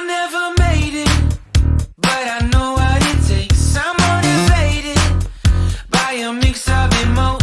I never made it, but I know what it takes. I'm motivated by a mix of emotions.